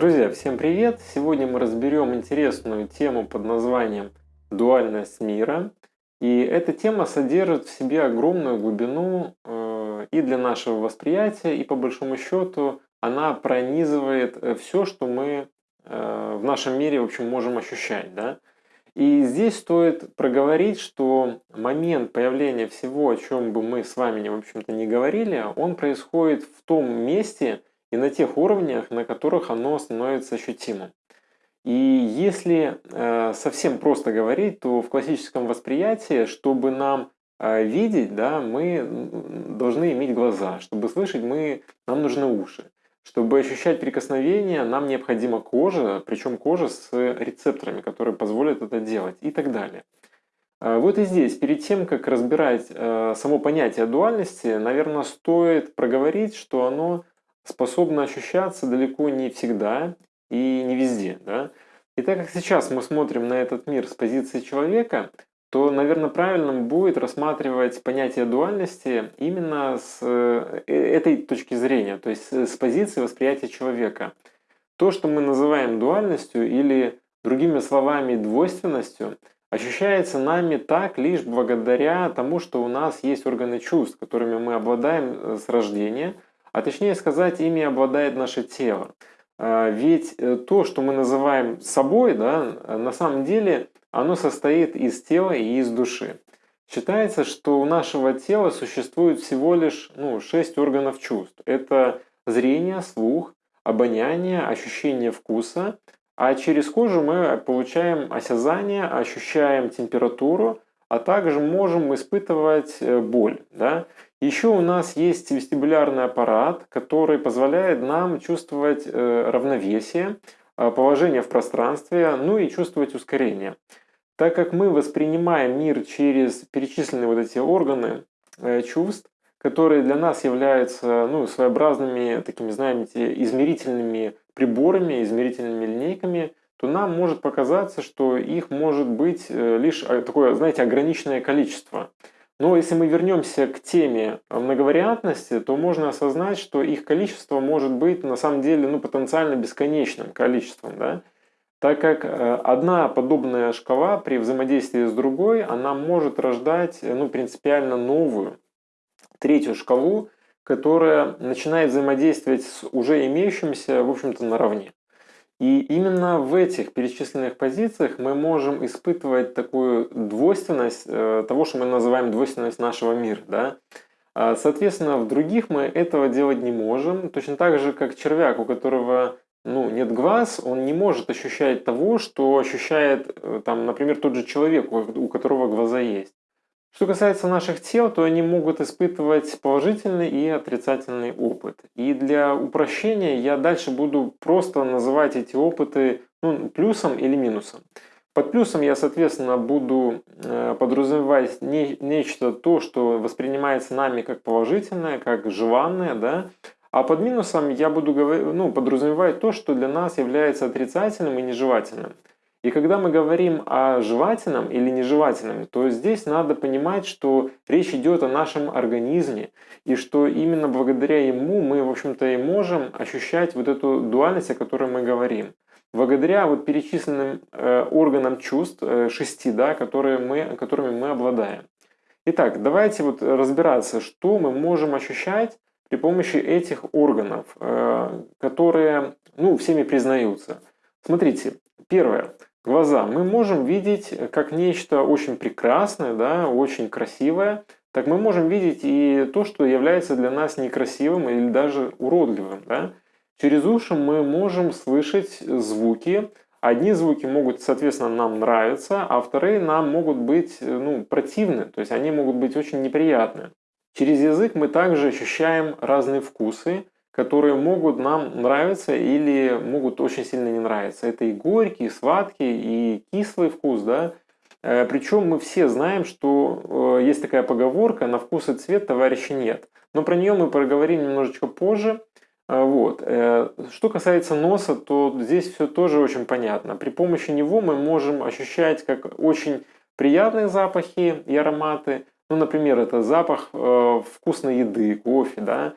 Друзья, всем привет! Сегодня мы разберем интересную тему под названием «Дуальность мира». И эта тема содержит в себе огромную глубину э, и для нашего восприятия, и по большому счету она пронизывает э, все, что мы э, в нашем мире в общем, можем ощущать. Да? И здесь стоит проговорить, что момент появления всего, о чем бы мы с вами, в общем-то, не говорили, он происходит в том месте, и на тех уровнях, на которых оно становится ощутимым. И если э, совсем просто говорить, то в классическом восприятии, чтобы нам э, видеть, да, мы должны иметь глаза, чтобы слышать, мы, нам нужны уши. Чтобы ощущать прикосновение, нам необходима кожа, причем кожа с рецепторами, которые позволят это делать и так далее. Э, вот и здесь, перед тем, как разбирать э, само понятие дуальности, наверное, стоит проговорить, что оно способна ощущаться далеко не всегда и не везде. Да? И так как сейчас мы смотрим на этот мир с позиции человека, то, наверное, правильным будет рассматривать понятие дуальности именно с э, этой точки зрения, то есть с позиции восприятия человека. То, что мы называем дуальностью или, другими словами, двойственностью, ощущается нами так лишь благодаря тому, что у нас есть органы чувств, которыми мы обладаем э, с рождения – а точнее сказать, ими обладает наше тело. А, ведь э, то, что мы называем собой, да, на самом деле оно состоит из тела и из души. Считается, что у нашего тела существует всего лишь ну, 6 органов чувств. Это зрение, слух, обоняние, ощущение вкуса, а через кожу мы получаем осязание, ощущаем температуру, а также можем испытывать э, боль. Да? Еще у нас есть вестибулярный аппарат, который позволяет нам чувствовать э, равновесие, э, положение в пространстве, ну и чувствовать ускорение. Так как мы воспринимаем мир через перечисленные вот эти органы э, чувств, которые для нас являются ну, своеобразными такими, знаете, измерительными приборами, измерительными линейками, то нам может показаться, что их может быть лишь такое, знаете, ограниченное количество. Но если мы вернемся к теме многовариантности, то можно осознать, что их количество может быть на самом деле ну, потенциально бесконечным количеством. Да? Так как э, одна подобная шкала при взаимодействии с другой, она может рождать ну, принципиально новую, третью шкалу, которая начинает взаимодействовать с уже имеющимся, в общем-то, наравне. И именно в этих перечисленных позициях мы можем испытывать такую двойственность э, того, что мы называем двойственность нашего мира. Да? А, соответственно, в других мы этого делать не можем. Точно так же, как червяк, у которого ну, нет глаз, он не может ощущать того, что ощущает, э, там, например, тот же человек, у которого глаза есть. Что касается наших тел, то они могут испытывать положительный и отрицательный опыт. И для упрощения я дальше буду просто называть эти опыты ну, плюсом или минусом. Под плюсом я, соответственно, буду э, подразумевать не, нечто то, что воспринимается нами как положительное, как желанное, да, а под минусом я буду ну, подразумевать то, что для нас является отрицательным и нежелательным. И когда мы говорим о жевательном или нежелательном, то здесь надо понимать, что речь идет о нашем организме, и что именно благодаря ему мы, в общем-то, и можем ощущать вот эту дуальность, о которой мы говорим. Благодаря вот перечисленным э, органам чувств, э, шести, да, которые мы, которыми мы обладаем. Итак, давайте вот разбираться, что мы можем ощущать при помощи этих органов, э, которые ну, всеми признаются. Смотрите, первое глаза мы можем видеть как нечто очень прекрасное, да, очень красивое, так мы можем видеть и то, что является для нас некрасивым или даже уродливым. Да? Через уши мы можем слышать звуки. Одни звуки могут, соответственно, нам нравиться, а вторые нам могут быть ну, противны, то есть они могут быть очень неприятны. Через язык мы также ощущаем разные вкусы, которые могут нам нравиться или могут очень сильно не нравиться. Это и горький, и сладкий, и кислый вкус, да. Э, Причем мы все знаем, что э, есть такая поговорка «на вкус и цвет товарища нет». Но про нее мы поговорим немножечко позже. Э, вот. Что касается носа, то здесь все тоже очень понятно. При помощи него мы можем ощущать как очень приятные запахи и ароматы. Ну, например, это запах вкусной еды, кофе, да,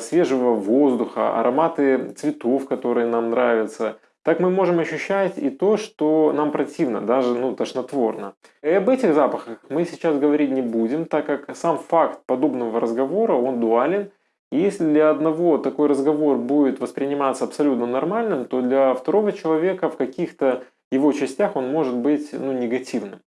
свежего воздуха, ароматы цветов, которые нам нравятся, так мы можем ощущать и то, что нам противно, даже ну, тошнотворно. И об этих запахах мы сейчас говорить не будем, так как сам факт подобного разговора, он дуален. И если для одного такой разговор будет восприниматься абсолютно нормальным, то для второго человека в каких-то его частях он может быть ну, негативным.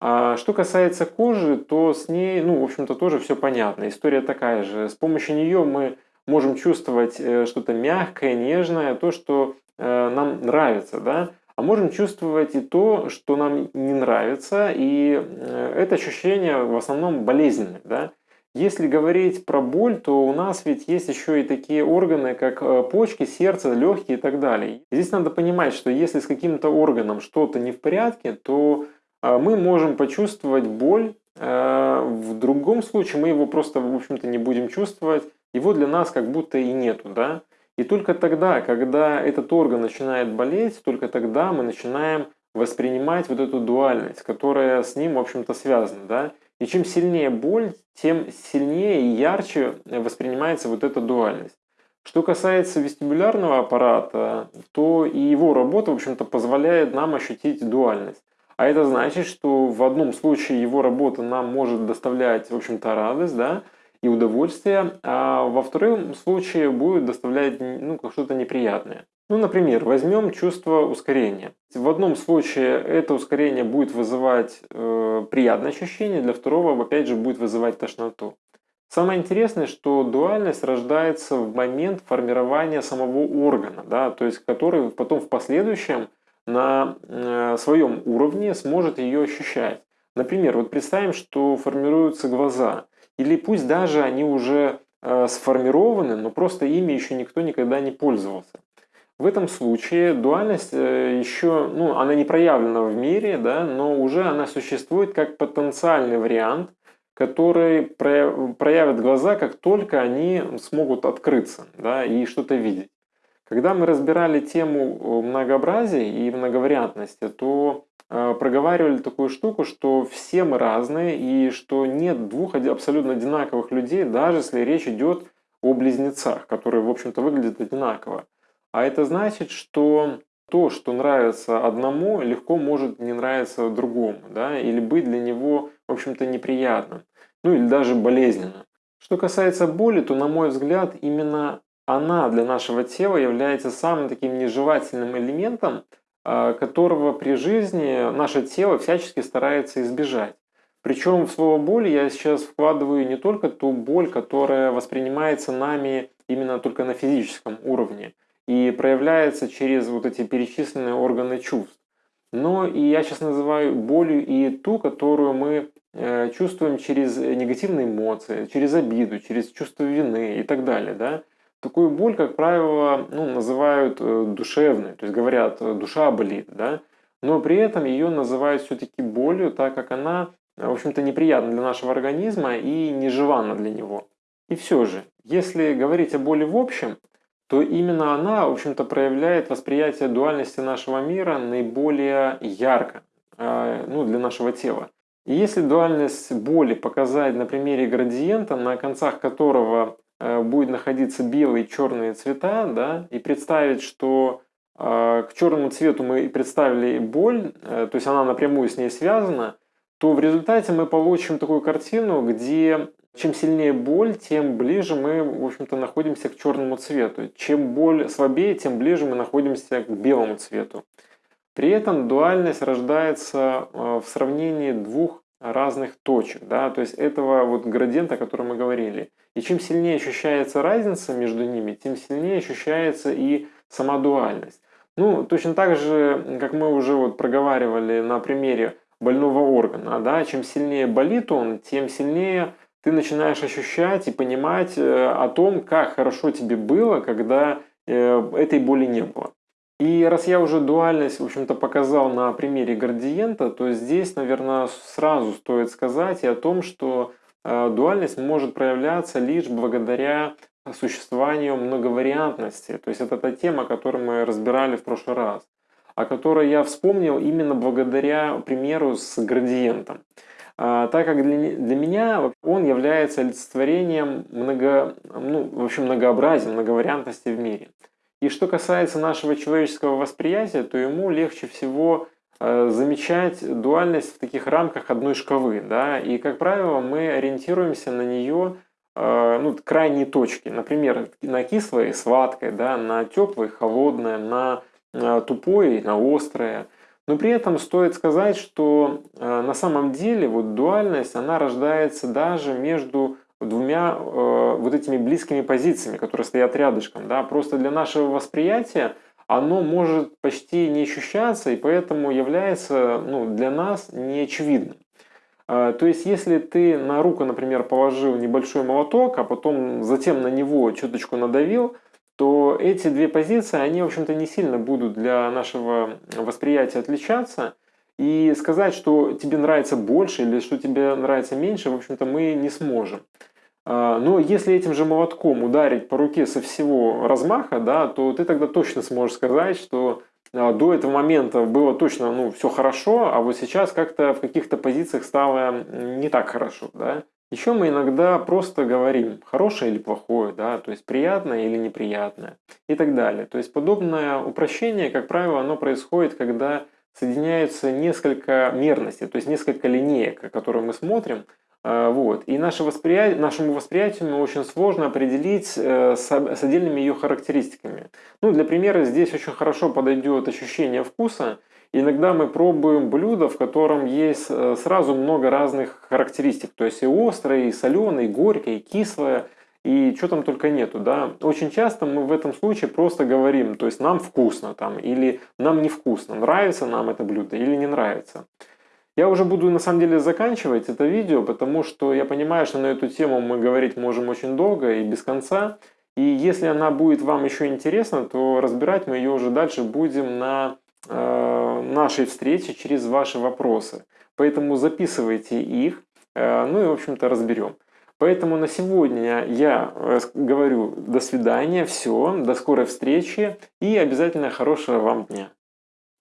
А что касается кожи, то с ней, ну, в общем-то, тоже все понятно. История такая же. С помощью нее мы можем чувствовать э, что-то мягкое, нежное, то, что э, нам нравится, да, а можем чувствовать и то, что нам не нравится, и э, это ощущение в основном болезненное, да. Если говорить про боль, то у нас ведь есть еще и такие органы, как почки, сердце, легкие и так далее. Здесь надо понимать, что если с каким-то органом что-то не в порядке, то мы можем почувствовать боль. Э, в другом случае мы его просто, в общем-то, не будем чувствовать. Его для нас как будто и нету, да. И только тогда, когда этот орган начинает болеть, только тогда мы начинаем воспринимать вот эту дуальность, которая с ним, в общем-то, связана, да. И чем сильнее боль, тем сильнее и ярче воспринимается вот эта дуальность. Что касается вестибулярного аппарата, то и его работа, в общем-то, позволяет нам ощутить дуальность. А это значит, что в одном случае его работа нам может доставлять, в общем-то, радость, да, и удовольствие, а во втором случае будет доставлять ну, что-то неприятное. Ну, например, возьмем чувство ускорения. В одном случае это ускорение будет вызывать э, приятное ощущение, для второго, опять же, будет вызывать тошноту. Самое интересное, что дуальность рождается в момент формирования самого органа, да, то есть который потом в последующем на э, своем уровне сможет ее ощущать. Например, вот представим, что формируются глаза, или пусть даже они уже э, сформированы, но просто ими еще никто никогда не пользовался. В этом случае дуальность э, еще, ну, она не проявлена в мире, да, но уже она существует как потенциальный вариант, который проявит глаза, как только они смогут открыться да, и что-то видеть. Когда мы разбирали тему э, многообразия и многовариантности, то э, проговаривали такую штуку, что все мы разные и что нет двух абсолютно одинаковых людей, даже если речь идет о близнецах, которые, в общем-то, выглядят одинаково. А это значит, что то, что нравится одному, легко может не нравиться другому, да, или быть для него, в общем-то, неприятным, ну или даже болезненным. Что касается боли, то, на мой взгляд, именно она для нашего тела является самым таким нежелательным элементом, а, которого при жизни наше тело всячески старается избежать. Причем в слово боль я сейчас вкладываю не только ту боль, которая воспринимается нами именно только на физическом уровне, и проявляется через вот эти перечисленные органы чувств. Но и я сейчас называю болью и ту, которую мы э, чувствуем через негативные эмоции, через обиду, через чувство вины и так далее. Да? Такую боль, как правило, ну, называют э, душевной, то есть говорят, э, душа болит, да? но при этом ее называют все-таки болью, так как она, в общем-то, неприятна для нашего организма и нежеланна для него. И все же, если говорить о боли в общем, то именно она, в общем-то, проявляет восприятие дуальности нашего мира наиболее ярко э, ну, для нашего тела. И если дуальность боли показать на примере градиента, на концах которого э, будет находиться белые и черные цвета, да, и представить, что э, к черному цвету мы представили боль, то есть она напрямую с ней связана, то в результате мы получим такую картину, где чем сильнее боль, тем ближе мы, в общем-то, находимся к черному цвету. Чем боль слабее, тем ближе мы находимся к белому цвету. При этом дуальность рождается э, в сравнении двух разных точек, да, то есть этого вот градиента, о котором мы говорили. И чем сильнее ощущается разница между ними, тем сильнее ощущается и сама дуальность. Ну, точно так же, как мы уже вот проговаривали на примере больного органа, да, чем сильнее болит он, тем сильнее ты начинаешь ощущать и понимать э, о том, как хорошо тебе было, когда э, этой боли не было. И раз я уже дуальность, в общем-то, показал на примере градиента, то здесь, наверное, сразу стоит сказать и о том, что э, дуальность может проявляться лишь благодаря существованию многовариантности. То есть это та тема, которую мы разбирали в прошлый раз, о которой я вспомнил именно благодаря примеру с градиентом. так как для, для меня он является олицетворением много, ну, в общем, многообразия, многовариантности в мире. И что касается нашего человеческого восприятия, то ему легче всего э, замечать дуальность в таких рамках одной шкалы. Да? И, как правило, мы ориентируемся на нее э, ну, крайние точки. Например, на кислое и сладкое, да? на теплое и холодное, на э, тупое и на острое. Но при этом стоит сказать, что на самом деле вот дуальность, она рождается даже между двумя э, вот этими близкими позициями, которые стоят рядышком. Да? Просто для нашего восприятия оно может почти не ощущаться и поэтому является ну, для нас неочевидным. Э, то есть, если ты на руку, например, положил небольшой молоток, а потом затем на него чуточку надавил, то эти две позиции, они, в общем-то, не сильно будут для нашего восприятия отличаться. И сказать, что тебе нравится больше или что тебе нравится меньше, в общем-то, мы не сможем. А, но если этим же молотком ударить по руке со всего размаха, да, то ты тогда точно сможешь сказать, что а, до этого момента было точно ну, все хорошо, а вот сейчас как-то в каких-то позициях стало не так хорошо. Да? Еще мы иногда просто говорим хорошее или плохое, да, то есть приятное или неприятное и так далее. То есть подобное упрощение, как правило, оно происходит, когда соединяются несколько мерностей, то есть несколько линеек, которые мы смотрим, а, вот. И наше восприятие, нашему восприятию очень сложно определить э, с, с отдельными ее характеристиками. Ну, для примера здесь очень хорошо подойдет ощущение вкуса. Иногда мы пробуем блюдо, в котором есть э, сразу много разных характеристик. То есть и острое, и соленое, и горькое, и кислое, и что там только нету. Да? Очень часто мы в этом случае просто говорим, то есть нам вкусно там, или нам невкусно, нравится нам это блюдо или не нравится. Я уже буду на самом деле заканчивать это видео, потому что я понимаю, что на эту тему мы говорить можем очень долго и без конца. И если она будет вам еще интересна, то разбирать мы ее уже дальше будем на э, нашей встрече через ваши вопросы. Поэтому записывайте их, э, ну и в общем-то разберем. Поэтому на сегодня я э, говорю до свидания, все, до скорой встречи и обязательно хорошего вам дня.